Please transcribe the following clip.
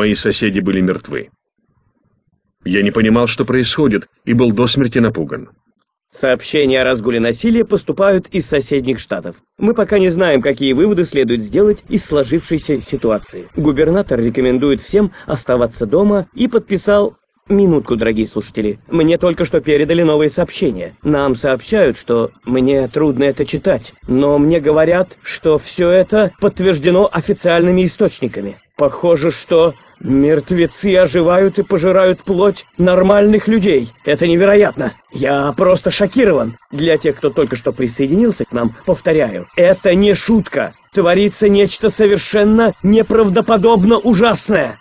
Мои соседи были мертвы. Я не понимал, что происходит, и был до смерти напуган. Сообщения о разгуле насилия поступают из соседних штатов. Мы пока не знаем, какие выводы следует сделать из сложившейся ситуации. Губернатор рекомендует всем оставаться дома и подписал Минутку, дорогие слушатели. Мне только что передали новые сообщения. Нам сообщают, что мне трудно это читать, но мне говорят, что все это подтверждено официальными источниками. Похоже, что мертвецы оживают и пожирают плоть нормальных людей. Это невероятно. Я просто шокирован. Для тех, кто только что присоединился к нам, повторяю, это не шутка. Творится нечто совершенно неправдоподобно ужасное.